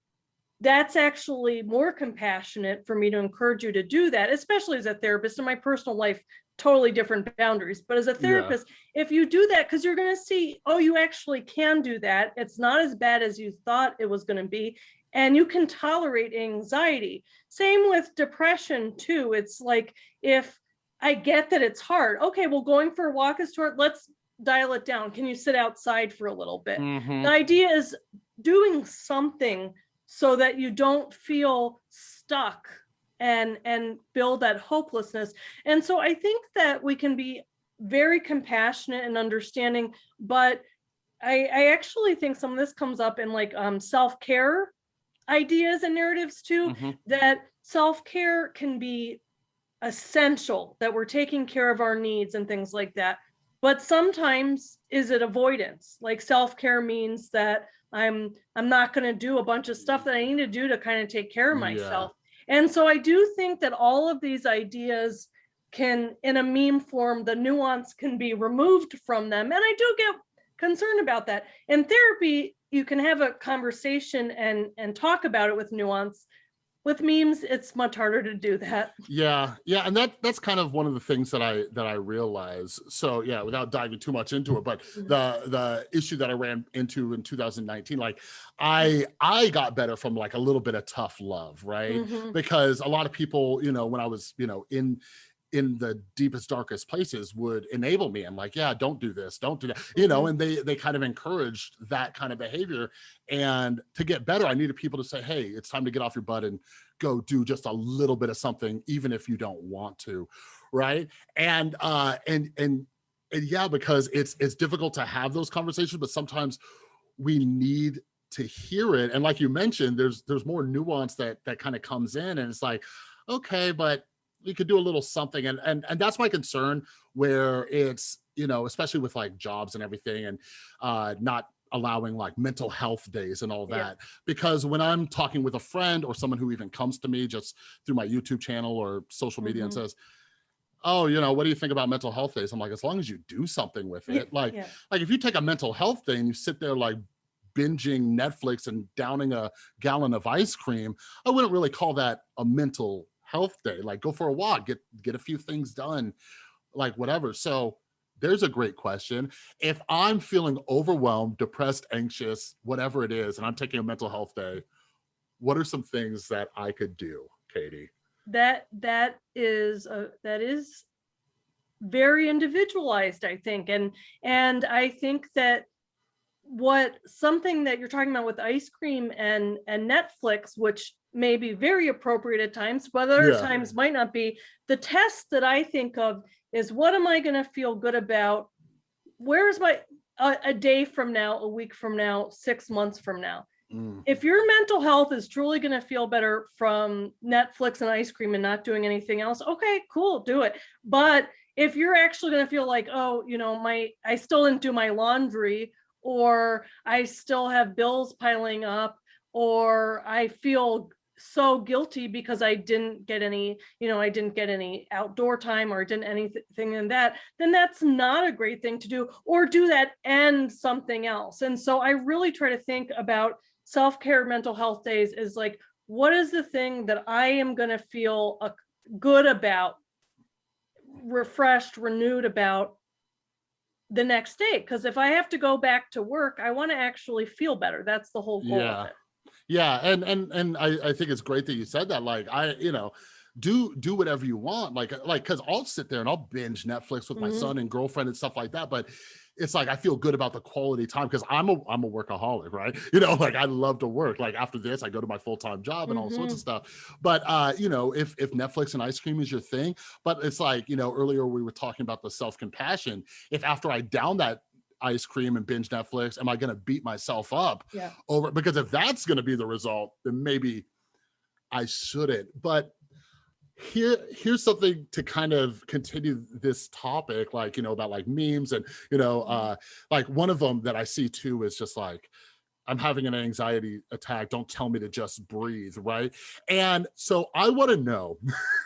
that's actually more compassionate for me to encourage you to do that, especially as a therapist in my personal life, totally different boundaries. But as a therapist, if you do that, because you're going to see, oh, you actually can do that. It's not as bad as you thought it was going to be. And you can tolerate anxiety. Same with depression, too. It's like if I get that it's hard. Okay, well, going for a walk is hard. Let's dial it down. Can you sit outside for a little bit? Mhm. The idea is doing something so that you don't feel stuck and and build that hopelessness. And so I think that we can be very compassionate and understanding, but I, I actually think some of this comes up in like um, self-care ideas and narratives too, Mhm. that self-care can be essential, that we're taking care of our needs and things like that. But sometimes is it avoidance? Like self-care means that I'm I'm not going to do a bunch of stuff that I need to do to kind of take care of Yeah. myself. And so I do think that all of these ideas can in a meme form the nuance can be removed from them and I do get concerned about that. In therapy you can have a conversation and and talk about it with nuance. With memes it's much harder to do that. Yeah, yeah, and that that's kind of one of the things that I that I realize. So yeah, without diving too much into it, but Mhm. the the issue that I ran into in 2019, like I I got better from like a little bit of tough love, right? Mhm. Because a lot of people, you know, when I was, you know, in in the deepest darkest places would enable me. I'm like yeah don't do this don't do that you know Mhm. and they they kind of encouraged that kind of behavior. And to get better i needed people to say hey it's time to get off your butt and go do just a little bit of something even if you don't want to right? And uh and and and yeah because it's it's difficult to have those conversations but sometimes we need to hear it. And like you mentioned there's there's more nuance that that kind of comes in and it's like okay but we could do a little something and and and that's my concern where it's you know especially with like jobs and everything and uh not allowing like mental health days and all Yeah. that because when i'm talking with a friend or someone who even comes to me just through my youtube channel or social media and Mhm. says oh you know what do you think about mental health days i'm like as long as you do something with Yeah, it like yeah. like if you take a mental health day and you sit there like binging Netflix and downing a gallon of ice cream, I wouldn't really call that a mental health day. Like go for a walk, get get a few things done, like whatever. So there's a great question. If I'm feeling overwhelmed, depressed, anxious, whatever it is, and I'm taking a mental health day, what are some things that I could do, Katie? that that is a that is very individualized i think and and i think that what something that you're talking about with ice cream and and netflix which may be very appropriate at times but other Yeah. times might not be the test that i think of is what am i going to feel good about where's my a, a day from now a week from now six months from now Mm, if your mental health is truly going to feel better from Netflix and ice cream and not doing anything else, okay, cool, do it. But if you're actually going to feel like, oh, you know, my I still didn't do my laundry or I still have bills piling up or I feel so guilty because I didn't get any, you know, I didn't get any outdoor time or didn't anything in that, then that's not a great thing to do or do that and something else. And so I really try to think about self-care mental health days is like what is the thing that i am going to feel uh, good about refreshed renewed about the next day because if i have to go back to work i want to actually feel better that's the whole goal Yeah. of it Yeah, and and and I I think it's great that you said that. Like I, you know, do do whatever you want. Like like because I'll sit there and I'll binge Netflix with my Mhm. son and girlfriend and stuff like that. But it's like I feel good about the quality time because I'm a I'm a workaholic, right? You know, like I love to work. Like after this, I go to my full time job and all sorts of stuff. But uh, you know, if if Netflix and ice cream is your thing, but it's like you know, earlier we were talking about the self compassion. If after I down that ice cream and binge Netflix, am I going to beat myself up? yeah. over because if that's going to be the result then maybe i shouldn't. But here here's something to kind of continue this topic like you know about like memes and you know uh like one of them that i see too is just like i'm having an anxiety attack. Don't tell me to just breathe right? And so i want to know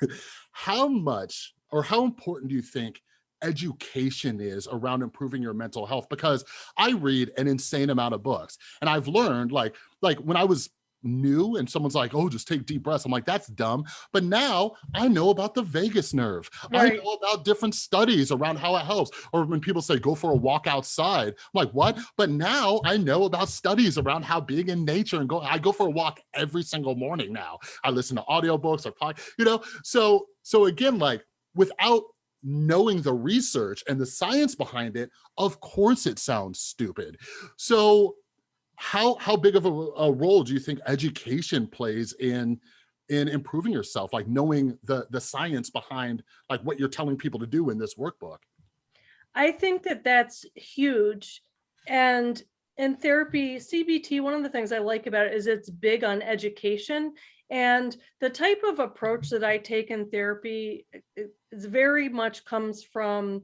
how much or how important do you think education is around improving your mental health because i read an insane amount of books and i've learned like like when i was new and someone's like, oh, just take deep breaths. I'm like, that's dumb. But now I know about the vagus nerve. I know about different studies around how it helps. Or when people say, go for a walk outside, I'm like, what? But now I know about studies around how being in nature and go, I go for a walk every single morning now. I listen to audiobooks or pod, you know? So, so again, like without knowing the research and the science behind it, of course it sounds stupid. So how how big of a, a role do you think education plays in in improving yourself like knowing the the science behind like what you're telling people to do in this workbook I think that that's huge. And in therapy, CBT, one of the things I like about it is it's big on education. And the type of approach that I take in therapy it- it's very much comes from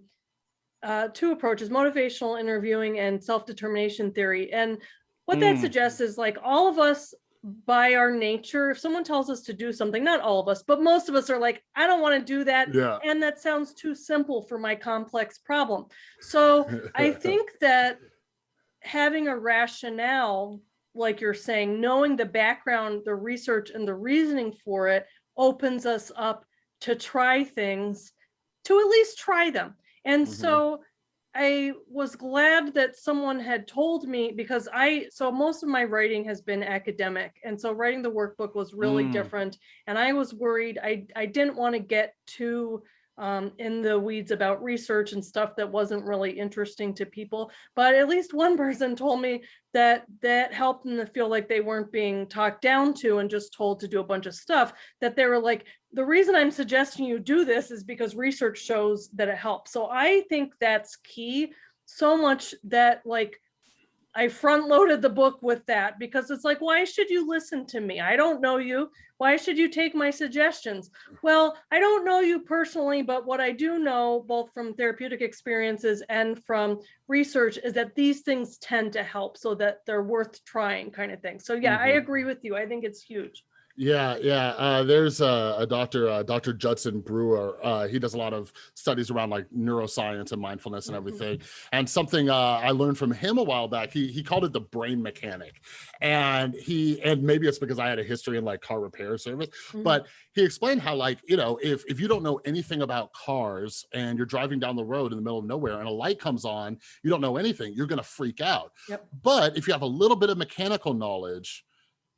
uh, two approaches, motivational interviewing and self-determination theory. And what that Mm. suggests is like all of us by our nature, if someone tells us to do something, not all of us, but most of us are like, I don't want to do that yeah and that sounds too simple for my complex problem. So I think that having a rationale, like you're saying, knowing the background, the research and the reasoning for it opens us up to try things, to at least try them. And Mhm. so I was glad that someone had told me because I, so most of my writing has been academic. And so writing the workbook was really Mm. different. And I was worried, I, I didn't want to get too um, in the weeds about research and stuff that wasn't really interesting to people. But at least one person told me that that helped them to feel like they weren't being talked down to and just told to do a bunch of stuff, that they were like, the reason I'm suggesting you do this is because research shows that it helps. So I think that's key so much that like I front loaded the book with that because it's like, why should you listen to me? I don't know you. Why should you take my suggestions? Well, I don't know you personally, but what I do know, both from therapeutic experiences and from research, is that these things tend to help so that they're worth trying kind of thing. So yeah, I Mhm. agree with you. I think it's huge. Yeah, yeah. Uh, there's a, a doctor, uh, Dr. Judson Brewer. Uh, he does a lot of studies around like neuroscience and mindfulness and everything. And something uh, I learned from him a while back, he he called it the brain mechanic. And he and maybe it's because I had a history in like car repair service, Mhm. but he explained how like you know if if you don't know anything about cars and you're driving down the road in the middle of nowhere and a light comes on, you don't know anything, you're gonna freak out. Yep. But if you have a little bit of mechanical knowledge,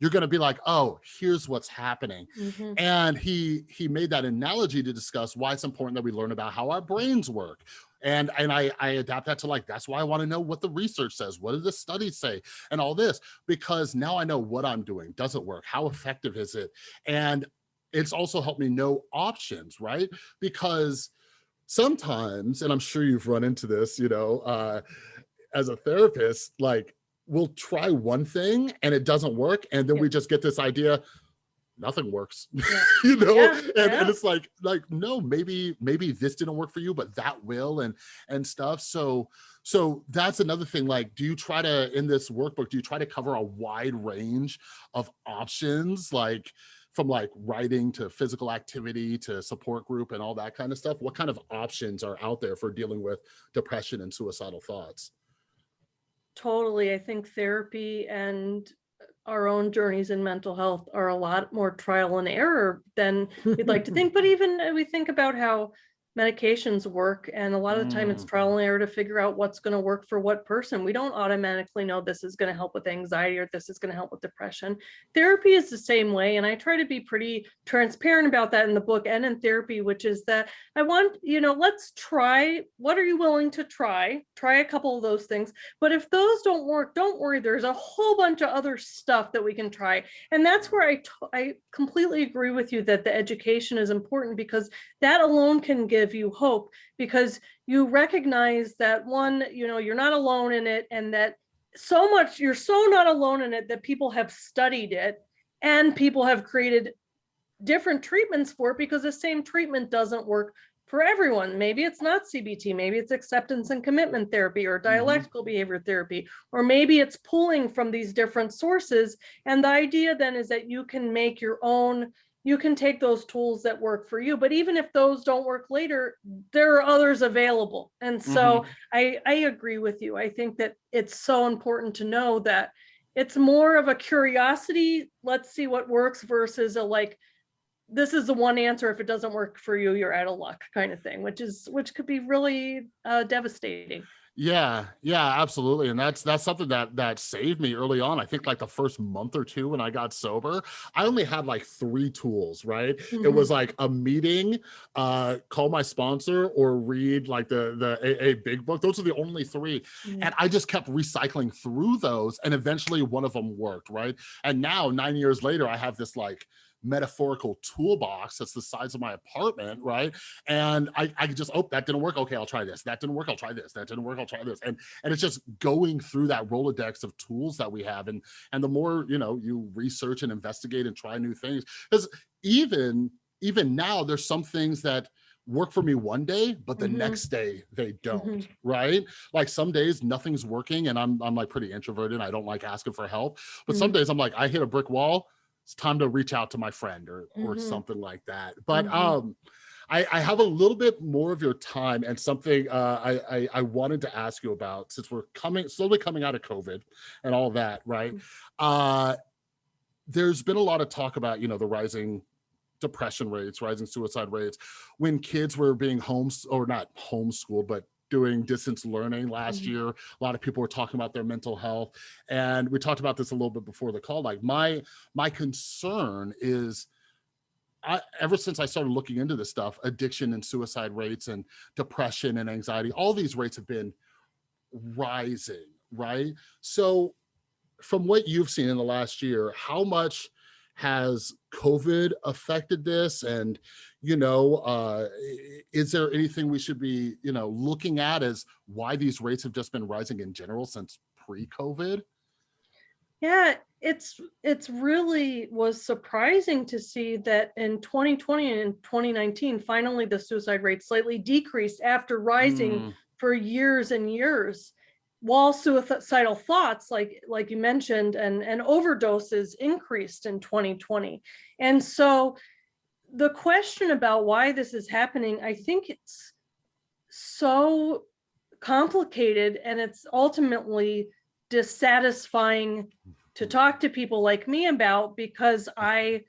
you're going to be like, oh, here's what's happening. Mhm. And he he made that analogy to discuss why it's important that we learn about how our brains work. And and I, I adapt that to like, that's why I want to know what the research says. What do the studies say? And all this, because now I know what I'm doing. Does it work? How effective is it? And it's also helped me know options, right? Because sometimes, and I'm sure you've run into this, you know, uh, as a therapist, like we'll try one thing and it doesn't work. And then Yeah. we just get this idea, nothing works, Yeah. you know? Yeah, and, and it's like, like, no, maybe, maybe this didn't work for you, but that will and, and stuff. So, so that's another thing. Like, do you try to, in this workbook, do you try to cover a wide range of options? Like, from like writing to physical activity to support group and all that kind of stuff what kind of options are out there for dealing with depression and suicidal thoughts Totally. I think therapy and our own journeys in mental health are a lot more trial and error than we'd like to think. But even uh, we think about how medications work and a lot of the time it's Mm. trial and error to figure out what's going to work for what person. We don't automatically know this is going to help with anxiety or this is going to help with depression. Therapy is the same way. And I try to be pretty transparent about that in the book and in therapy, which is that I want, you know, let's try, what are you willing to try? Try a couple of those things. But if those don't work, don't worry. There's a whole bunch of other stuff that we can try. And that's where I, I completely agree with you that the education is important because that alone can give you hope because you recognize that one, you know, you're not alone in it and that so much, you're so not alone in it that people have studied it and people have created different treatments for it because the same treatment doesn't work for everyone. Maybe it's not CBT, maybe it's acceptance and commitment therapy or mm-hmm. dialectical behavior therapy, or maybe it's pulling from these different sources. And the idea then is that you can make your own, you can take those tools that work for you. But even if those don't work later, there are others available. And so I, I agree with you. I think that it's so important to know that it's more of a curiosity, let's see what works versus a like, this is the one answer. If it doesn't work for you, you're out of luck kind of thing, which is, which could be really uh, devastating. Yeah, yeah, absolutely. And that's that's something that that saved me early on. I think like the first month or two when I got sober, I only had like three tools, right? It Mhm. was like a meeting, uh, call my sponsor or read like the the AA big book. Those are the only three. Mhm. And I just kept recycling through those and eventually one of them worked, right? And now 9 years later I have this like metaphorical toolbox that's the size of my apartment, right? And I, I just, oh, that didn't work. Okay, I'll try this. That didn't work. I'll try this. That didn't work. I'll try this. And and it's just going through that Rolodex of tools that we have. And and the more, you know, you research and investigate and try new things, because even even now, there's some things that work for me one day, but the Mhm. next day they don't, Mhm. right? Like some days nothing's working and I'm I'm like pretty introverted. I don't like asking for help. But some Mhm. days I'm like, I hit a brick wall. It's time to reach out to my friend or or Mhm. something like that. But Mhm. um I, I have a little bit more of your time and something uh, I, I I wanted to ask you about since we're coming slowly coming out of COVID and all that, right? Mm. Uh, there's been a lot of talk about you know the rising depression rates, rising suicide rates, when kids were being homes or not homeschooled, but doing distance learning last Mhm. year. A lot of people were talking about their mental health, and we talked about this a little bit before the call. Like my my concern is. I, ever since I started looking into this stuff, addiction and suicide rates and depression and anxiety, all these rates have been rising, right? So from what you've seen in the last year, how much has COVID affected this? And, you know, uh, is there anything we should be, you know, looking at as why these rates have just been rising in general since pre-COVID? Yeah, it's it's really was surprising to see that in 2020 and 2019, finally the suicide rate slightly decreased after rising Mm, for years and years. While suicidal thoughts, like like you mentioned, and and overdoses increased in 2020. And so the question about why this is happening, I think it's so complicated and it's ultimately dissatisfying to mm-hmm. talk to people like me about because I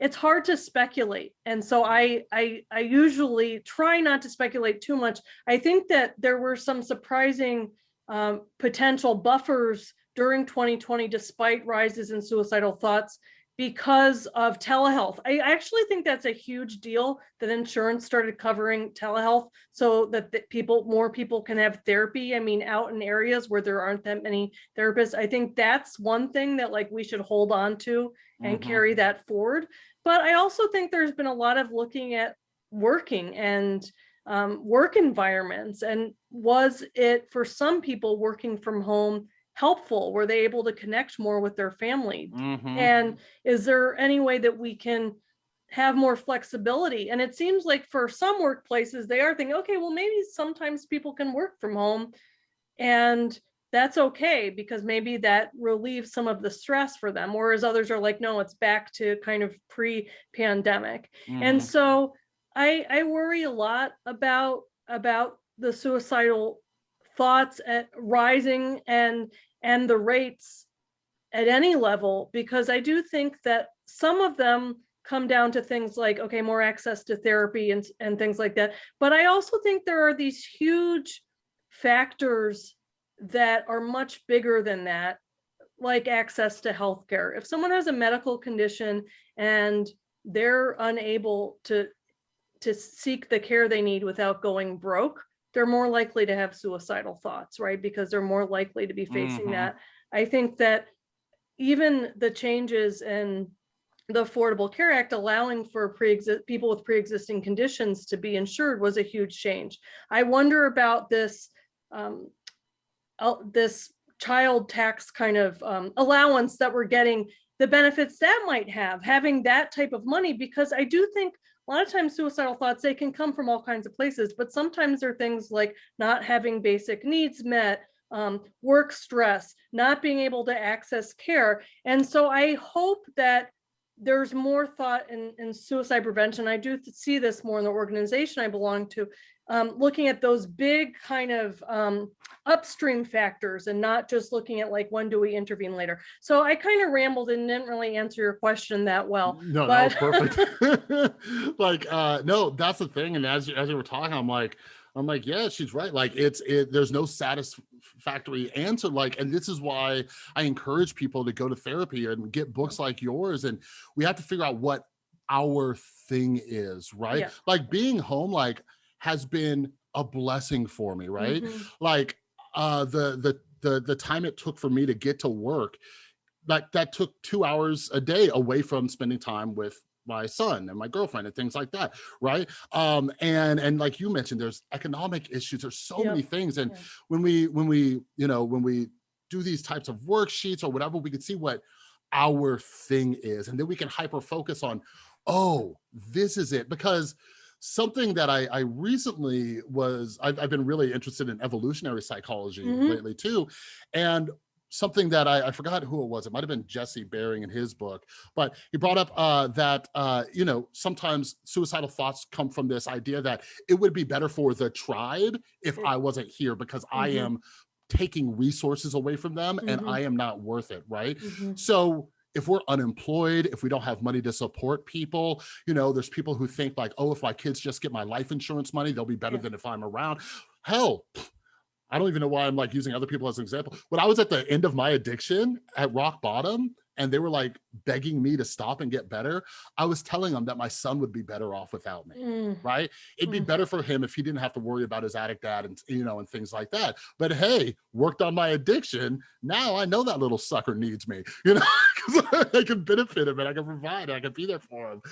it's hard to speculate and so I, I i usually try not to speculate too much i think that there were some surprising um, potential buffers during 2020 despite rises in suicidal thoughts because of telehealth i actually think that's a huge deal that insurance started covering telehealth so that the people more people can have therapy i mean out in areas where there aren't that many therapists i think that's one thing that like we should hold on to and mhm. carry that forward. But I also think there's been a lot of looking at working and um, work environments. And was it for some people working from home helpful? Were they able to connect more with their family? Mhm. And is there any way that we can have more flexibility? And it seems like for some workplaces, they are thinking, okay, well, maybe sometimes people can work from home and that's okay because maybe that relieves some of the stress for them. Whereas others are like, no, it's back to kind of pre-pandemic. And Mhm. so I I worry a lot about about the suicidal thoughts at rising and and the rates at any level because I do think that some of them come down to things like okay more access to therapy and and things like that but I also think there are these huge factors that are much bigger than that like access to healthcare. If someone has a medical condition and they're unable to to seek the care they need without going broke they're more likely to have suicidal thoughts right? Because they're more likely to be facing Mhm. that. I think that even the changes in the affordable care act allowing for pre people with pre-existing conditions to be insured was a huge change. I wonder about this um, this child tax kind of um, allowance that we're getting, the benefits that might have, having that type of money, because I do think a lot of times suicidal thoughts, they can come from all kinds of places, but sometimes they're things like not having basic needs met, um, work stress, not being able to access care. And so I hope that there's more thought in, in suicide prevention. I do see this more in the organization I belong to, um, looking at those big kind of um, upstream factors and not just looking at like, when do we intervene later? So I kind of rambled and didn't really answer your question that well. no, but- that was perfect. like, uh, no, that's the thing. And as you, as you were talking, I'm like, I'm like, yeah, she's right. Like, it's it. There's no satisfactory answer. Like, and this is why I encourage people to go to therapy and get books like yours. And we have to figure out what our thing is, right? Yeah. Like being home, like, has been a blessing for me, right? Mhm. like uh the the the the time it took for me to get to work like that took two hours a day away from spending time with my son and my girlfriend and things like that right um and and like you mentioned there's economic issues there's so Yep. many things and when we when we you know when we do these types of worksheets or whatever we can see what our thing is and then we can hyper focus on oh this is it because something that I, I recently was I've, I've been really interested in evolutionary psychology Mhm. lately too and something that I, I forgot who it was it might have been jesse Bering in his book but he brought up uh, that uh, you know sometimes suicidal thoughts come from this idea that it would be better for the tribe if Mm. i wasn't here because i Mhm. am taking resources away from them and Mhm. i am not worth it right Mhm. so if we're unemployed, if we don't have money to support people, you know, there's people who think like, oh, if my kids just get my life insurance money, they'll be better Yeah. than if I'm around. Hell, I don't even know why I'm like using other people as an example. When I was at the end of my addiction at rock bottom and they were like begging me to stop and get better, I was telling them that my son would be better off without me Mm. right? It'd be Mm. better for him if he didn't have to worry about his addict dad and you know and things like that. But hey, worked on my addiction. Now I know that little sucker needs me, you know, because I can benefit him and I can provide, and I can be there for him.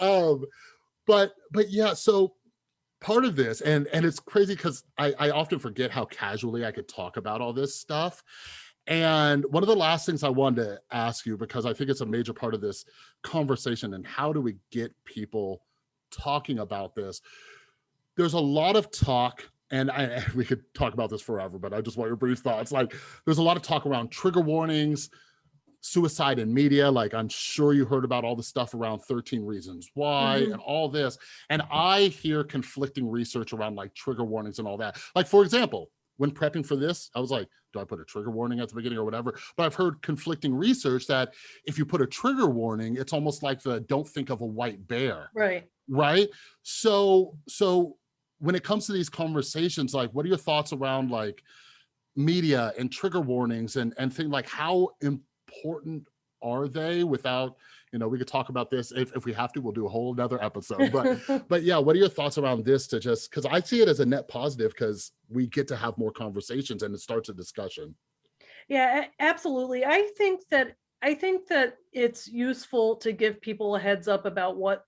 Um, but but yeah, so part of this, and and it's crazy because I, I often forget how casually I could talk about all this stuff. And one of the last things I wanted to ask you, because I think it's a major part of this conversation, and how do we get people talking about this? There's a lot of talk, and I we could talk about this forever, but I just want your brief thoughts. Like, there's a lot of talk around trigger warnings, suicide in media. Like, I'm sure you heard about all the stuff around 13 Reasons Why Mhm. and all this. And I hear conflicting research around like trigger warnings and all that. Like, for example, when prepping for this, I was like, do I put a trigger warning at the beginning or whatever? But I've heard conflicting research that if you put a trigger warning, it's almost like the don't think of a white bear, Right. right? So, so when it comes to these conversations, like, what are your thoughts around like media and trigger warnings and and things like how important are they without, you know, we could talk about this if, if we have to, we'll do a whole nother episode, but but yeah, what are your thoughts around this to just because I see it as a net positive because we get to have more conversations and it starts a discussion. Yeah, absolutely. I think that I think that it's useful to give people a heads up about what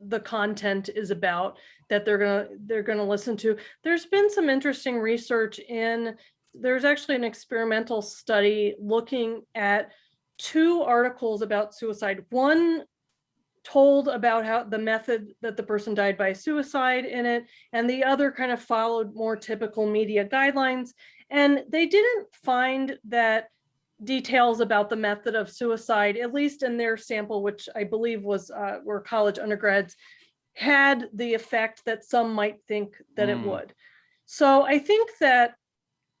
the content is about that they're gonna they're gonna listen to. There's been some interesting research in there's actually an experimental study looking at two articles about suicide. One told about how the method that the person died by suicide in it, and the other kind of followed more typical media guidelines. And they didn't find that details about the method of suicide, at least in their sample, which I believe was uh, were college undergrads, had the effect that some might think that it Mm. would. So I think that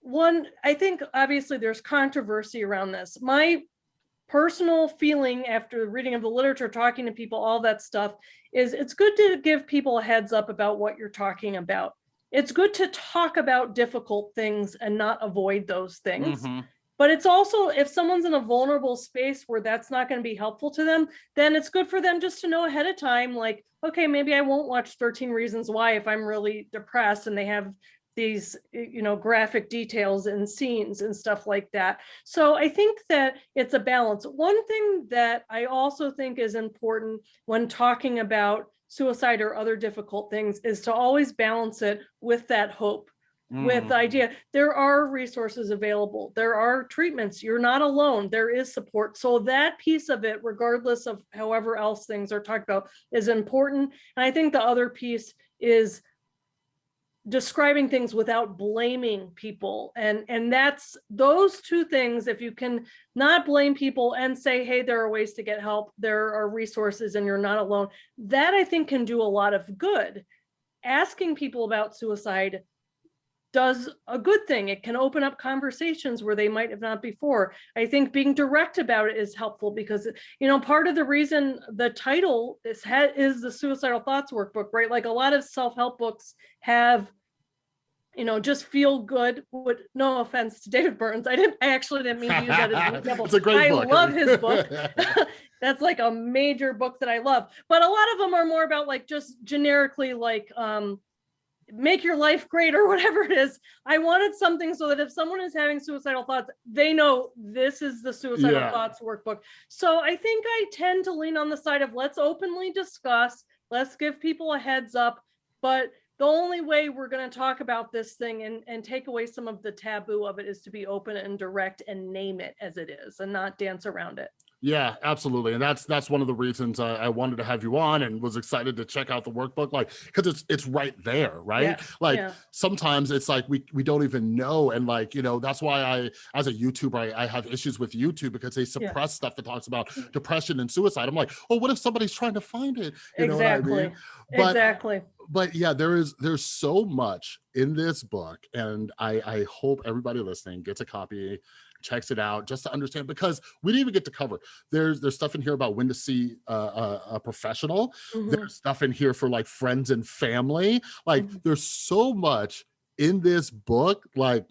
one, I think obviously there's controversy around this. My personal feeling after reading of the literature, talking to people, all that stuff, is it's good to give people a heads up about what you're talking about. It's good to talk about difficult things and not avoid those things. Mhm. But it's also, if someone's in a vulnerable space where that's not going to be helpful to them, then it's good for them just to know ahead of time, like, okay, maybe I won't watch 13 Reasons Why if I'm really depressed and they have these, you know, graphic details and scenes and stuff like that. So I think that it's a balance. One thing that I also think is important when talking about suicide or other difficult things is to always balance it with that hope with the Mm. idea there are resources available there are treatments you're not alone there is support so that piece of it regardless of however else things are talked about is important and i think the other piece is describing things without blaming people. And and that's those two things if you can not blame people and say hey there are ways to get help. There are resources and you're not alone that i think can do a lot of good. Asking people about suicide does a good thing. It can open up conversations where they might have not before. I think being direct about it is helpful because you know part of the reason the title is is the suicidal thoughts workbook right? Like a lot of self-help books have you know just feel good. Would no offense to david burns i didn't i actually didn't mean to use that as an example. It's a great I book. love his book. that's like a major book that i love. But a lot of them are more about like just generically like um make your life great or whatever it is. I wanted something so that if someone is having suicidal thoughts they know this is the suicidal Yeah. thoughts workbook. So i think i tend to lean on the side of let's openly discuss let's give people a heads up but the only way we're going to talk about this thing and, and take away some of the taboo of it is to be open and direct and name it as it is and not dance around it Yeah, absolutely, and that's that's one of the reasons I, I wanted to have you on and was excited to check out the workbook, like because it's it's right there, right? Yeah, like yeah. sometimes it's like we we don't even know, and like you know that's why I as a YouTuber I, I have issues with YouTube because they suppress stuff that talks about mm. depression and suicide. I'm like, oh, what if somebody's trying to find it? You know what I exactly mean? But exactly but yeah, there is there's so much in this book, and I I hope everybody listening gets a copy, checks it out, just to understand because we didn't even get to cover. There's there's stuff in here about when to see uh, a, a professional. Mhm. There's stuff in here for like friends and family. Like Mhm. there's so much in this book. Like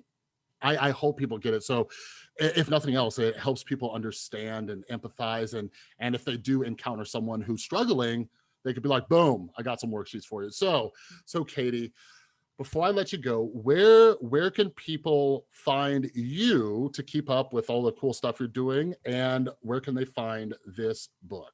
I I hope people get it. So if nothing else, it helps people understand and empathize, and and if they do encounter someone who's struggling they could be like, boom, I got some worksheets for you. So, so Katie, before I let you go, where where can people find you to keep up with all the cool stuff you're doing, and where can they find this book?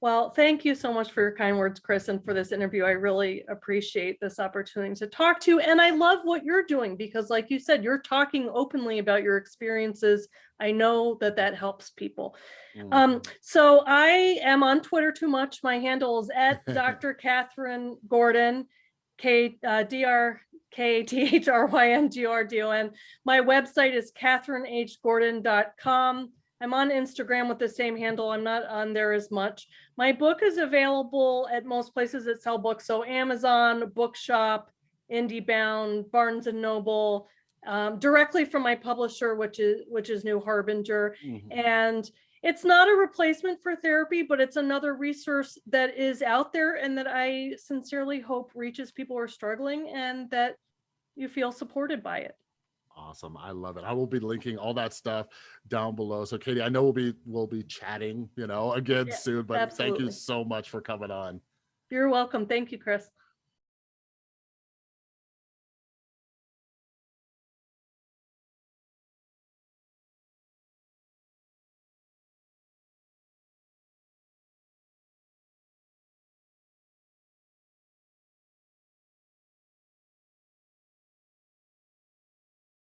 Well, thank you so much for your kind words, Chris, and for this interview. I really appreciate this opportunity to talk to you. And I love what you're doing because, like you said, you're talking openly about your experiences. I know that that helps people. Um, so I am on Twitter too much. My handle is at Dr. Kathryn Gordon, K uh, D R K T H R Y N G R D O N. My website is kathrynhgordon.com. I'm on Instagram with the same handle. I'm not on there as much. My book is available at most places that sell books. So Amazon, Bookshop, IndieBound, Barnes and Noble, um, directly from my publisher, which is which is New Harbinger. Mhm. And it's not a replacement for therapy, but it's another resource that is out there and that I sincerely hope reaches people who are struggling and that you feel supported by it. Awesome. I love it. I will be linking all that stuff down below. So Katie, I know we'll be we'll be chatting, you know, again Yeah, soon, but thank you so much for coming on. You're welcome. Thank you, Chris.